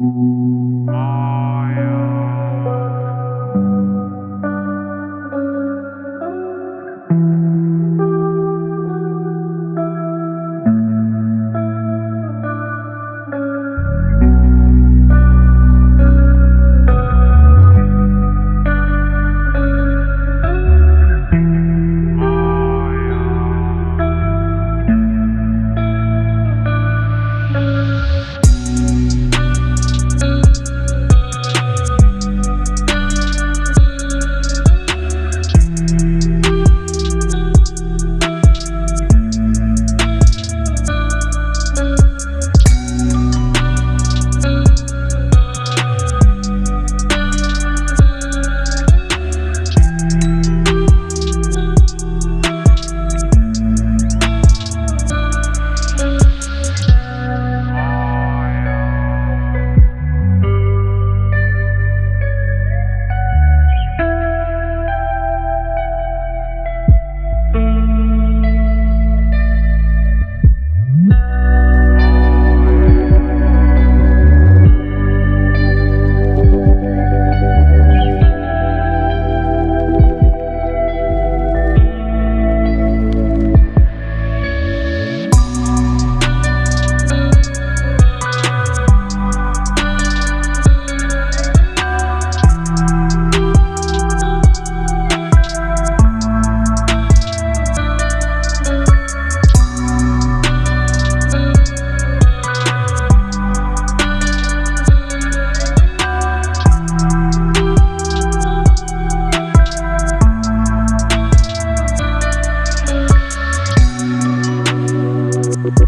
Mm-hmm.